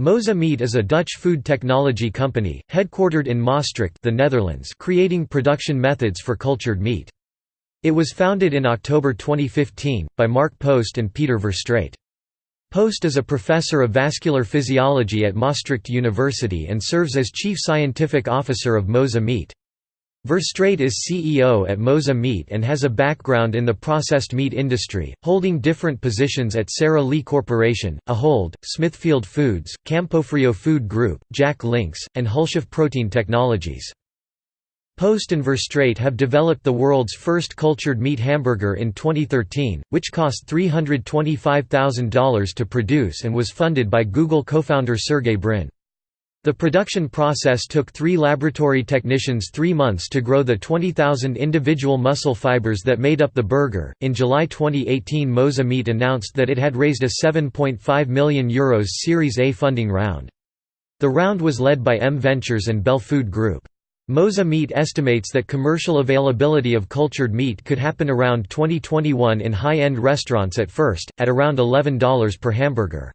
Mosa Meat is a Dutch food technology company, headquartered in Maastricht the Netherlands creating production methods for cultured meat. It was founded in October 2015, by Mark Post and Peter Verstraete. Post is a professor of vascular physiology at Maastricht University and serves as chief scientific officer of Mosa Meat. Verstraete is CEO at Mosa Meat and has a background in the processed meat industry, holding different positions at Sara Lee Corporation, Ahold, Smithfield Foods, Campofrio Food Group, Jack Links, and Hulshof Protein Technologies. Post and Verstraete have developed the world's first cultured meat hamburger in 2013, which cost $325,000 to produce and was funded by Google co-founder Sergey Brin. The production process took three laboratory technicians three months to grow the 20,000 individual muscle fibers that made up the burger. In July 2018, Mosa Meat announced that it had raised a €7.5 million Euros Series A funding round. The round was led by M Ventures and Bell Food Group. Mosa Meat estimates that commercial availability of cultured meat could happen around 2021 in high end restaurants at first, at around $11 per hamburger.